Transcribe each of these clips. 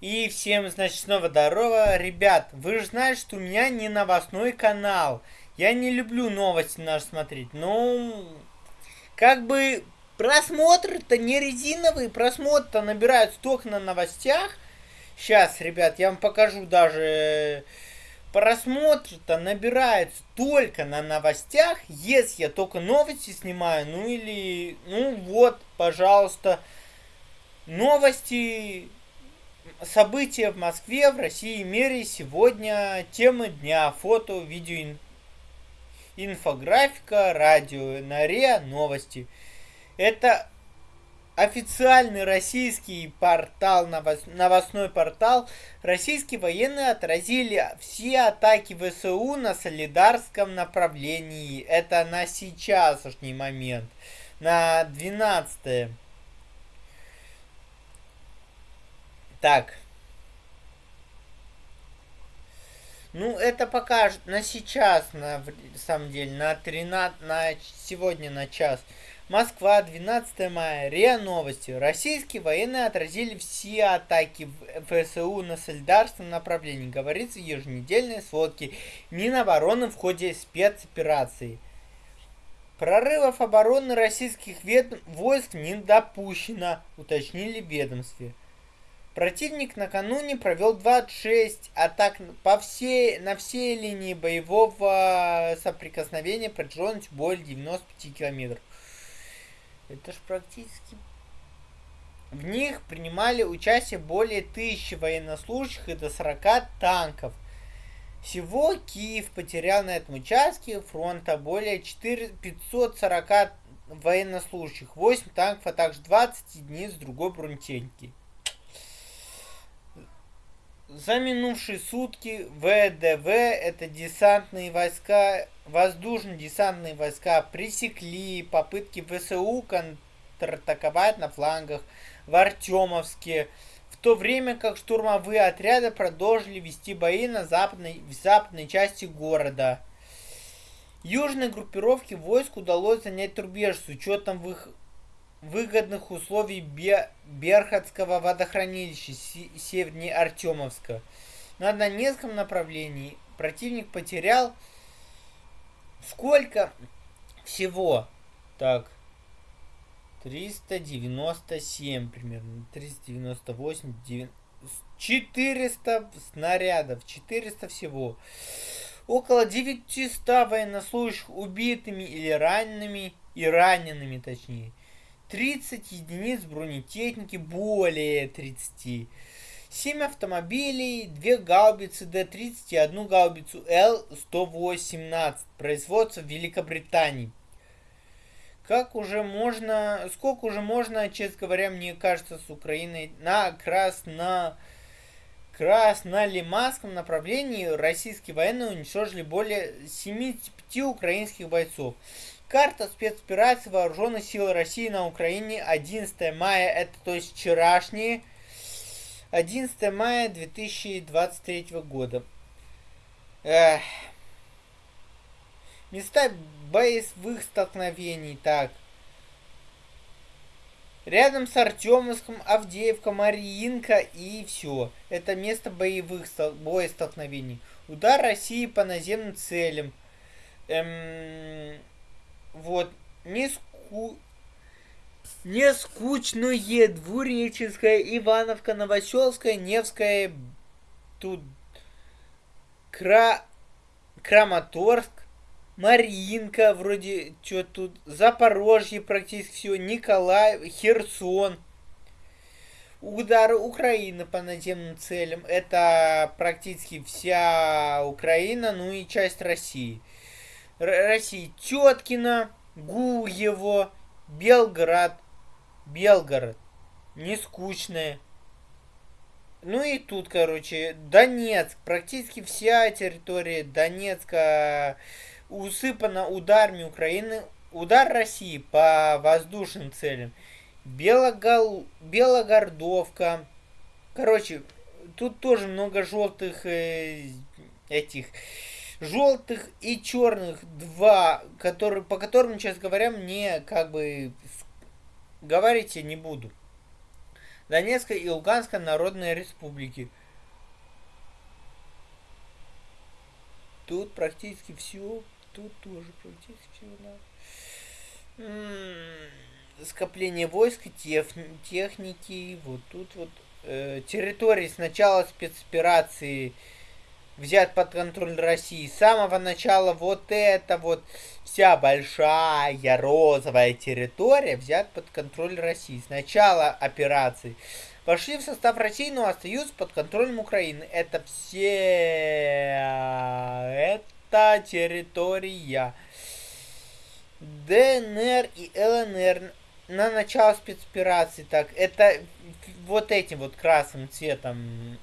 И всем, значит, снова здорово. Ребят, вы же знаете, что у меня не новостной канал. Я не люблю новости наши смотреть. Ну, как бы просмотры-то не резиновые, просмотры-то набирают столько на новостях. Сейчас, ребят, я вам покажу даже просмотры-то набираются только на новостях, если я только новости снимаю, ну или, ну вот, пожалуйста, новости События в Москве, в России и мире сегодня. Темы дня. Фото, видео, инфографика, радио, на РИА, новости. Это официальный российский портал, новостной портал. Российские военные отразили все атаки ВСУ на солидарском направлении. Это на сейчасшний момент. На 12 Так. Ну, это покажет на сейчас, на самом деле, на 13, на сегодня на час. Москва, 12 мая. РИА Новости. Российские военные отразили все атаки ФСУ на солидарственном направлении. Говорится в еженедельной сводке Минобороны в ходе спецоперации. Прорывов обороны российских войск не допущено, уточнили в ведомстве. Противник накануне провел 26 атак по всей, на всей линии боевого соприкосновения протяженностью более 95 километров. Это ж практически... В них принимали участие более тысячи военнослужащих и до 40 танков. Всего Киев потерял на этом участке фронта более 4, 540 военнослужащих, 8 танков, а также 20 единиц другой бронетехники. За минувшие сутки ВДВ, это десантные войска, воздушно-десантные войска, пресекли попытки ВСУ контратаковать на флангах в Артемовске, в то время как штурмовые отряды продолжили вести бои на западной, в западной части города. Южной группировке войск удалось занять рубеж с учетом в их выгодных условий Берхатского водохранилища севернее Артемовска. На Донецком направлении противник потерял сколько всего? Так, 397 примерно, 398, 9, 400 снарядов, 400 всего. Около 900 военнослужащих убитыми или ранеными, и ранеными точнее. 30 единиц бронетехники, более 30. 7 автомобилей, 2 гаубицы Д-30 и одну гаубицу Л-118. Производство в Великобритании. Как уже можно, сколько уже можно, честно говоря, мне кажется, с Украиной на красно краснолиманском направлении российские военные уничтожили более 75 украинских бойцов. Карта спецоперации Вооруженных сил России на Украине 11 мая, это то есть вчерашние, 11 мая 2023 года. Эх. Места боевых столкновений, так. Рядом с Артемовском, Авдеевка, Мариинка и все. Это место боевых боестолкновений. Удар России по наземным целям. Эм, вот, не ску... Не скучное, Двуреченская, Ивановка, Новоселская, Невская, тут Кра... Краматорск, Маринка, вроде, что тут, Запорожье практически все, Николаев, Херсон. Удары Украины по наземным целям. Это практически вся Украина, ну и часть России. России Теткино, Гуево, Белград, Белгород. Не скучное. Ну и тут, короче, Донецк. Практически вся территория Донецка усыпана ударами Украины. Удар России по воздушным целям. Белогол... Белогордовка. Короче, тут тоже много желтых э, этих желтых и черных два, которые, по которым, честно говоря, мне как бы говорить я не буду. Донецкой и Луганской Народной Республики. Тут практически все. Тут тоже практически все, да. М-м, скопление войск, тех, техники. Вот тут вот. Э, территории с начала спецоперации взят под контроль России. С самого начала вот это вот вся большая розовая территория взят под контроль России. С начала операции вошли в состав России, но остаются под контролем Украины. Это все... Это территория. ДНР и ЛНР на начало спецоперации. Так, это вот этим вот красным цветом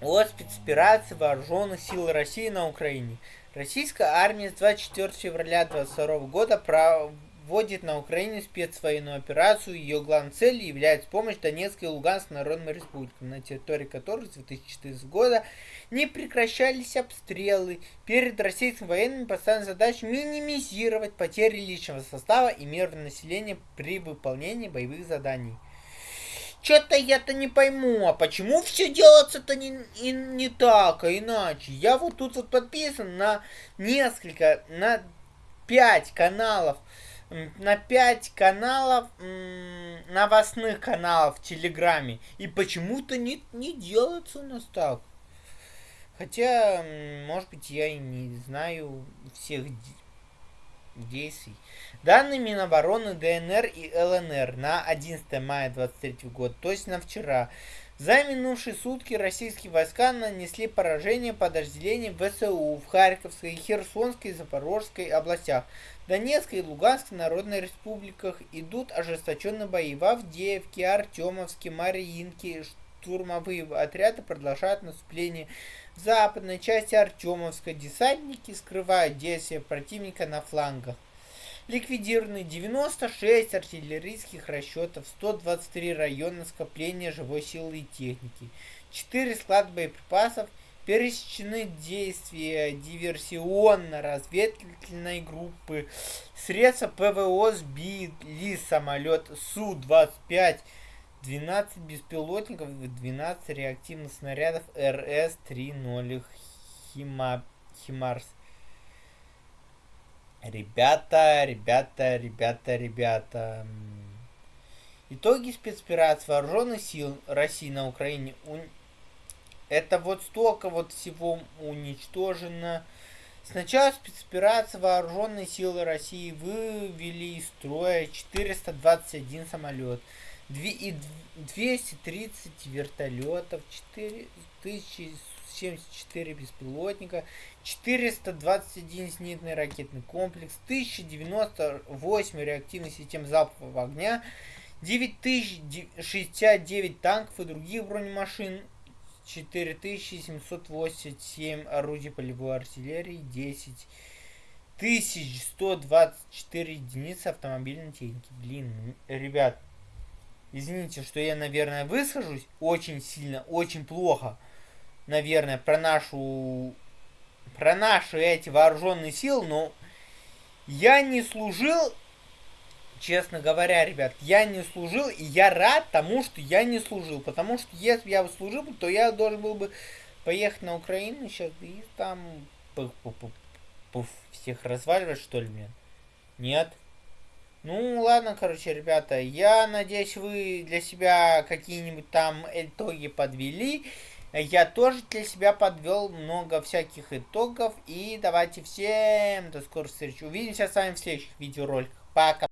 о спецоперации вооруженных сил России на Украине. Российская армия с 24 февраля 2022 года проводит на Украине спецвоенную операцию. Ее главной целью является помощь Донецкой и Луганской народным республикам, на территории которых с 2014 года не прекращались обстрелы. Перед российскими военными поставлена задача минимизировать потери личного состава и мирного населения при выполнении боевых заданий. Что-то я-то не пойму, а почему все делается-то не, не, не так, а иначе? Я вот тут вот подписан на несколько, на пять каналов, на пять каналов, новостных каналов в Телеграме. И почему-то не, не делается у нас так. Хотя, может быть, я и не знаю всех действий. Данные Минобороны ДНР и ЛНР на 11 мая 23 года, то есть на вчера. За минувшие сутки российские войска нанесли поражение подразделениям ВСУ в Харьковской, Херсонской и Запорожской областях. Донецкой и Луганской народной республиках идут ожесточенные бои. В Авдеевке, Артемовске, Мариинке штурмовые отряды продолжают наступление в западной части Артемовска. Десантники скрывают действия противника на флангах. Ликвидированы 96 артиллерийских расчетов, 123 района скопления живой силы и техники, 4 склада боеприпасов, пересечены действия диверсионно-разведывательной группы, средства ПВО сбили самолет Су-25, 12 беспилотников и 12 реактивных снарядов РС-3.0 Химарс. Ребята, ребята, ребята, ребята. Итоги спецоперации вооруженных сил России на Украине. Это вот столько вот всего уничтожено. Сначала спецоперация вооруженные силы России вывели из строя 421 самолет, 230 вертолетов, 4074 беспилотника, 421 зенитный ракетный комплекс, 1098 реактивных систем залпового огня, 9069 танков и других бронемашин, 4787 орудий полевой артиллерии, 10 1124 единицы автомобильной техники. Блин, ребят, извините, что я, наверное, выскажусь очень сильно, очень плохо, наверное, про нашу про наши эти вооруженные силы, но я не служил, честно говоря, ребят, я не служил, и я рад тому, что я не служил, потому что если бы я служил, то я должен был бы поехать на Украину сейчас и там пуф, пуф, пуф, всех разваливать, что ли, мне? Нет. Ну, ладно, короче, ребята, я надеюсь, вы для себя какие-нибудь там итоги подвели я тоже для себя подвел много всяких итогов. И давайте всем до скорой встречи. Увидимся с вами в следующих видеороликах. Пока.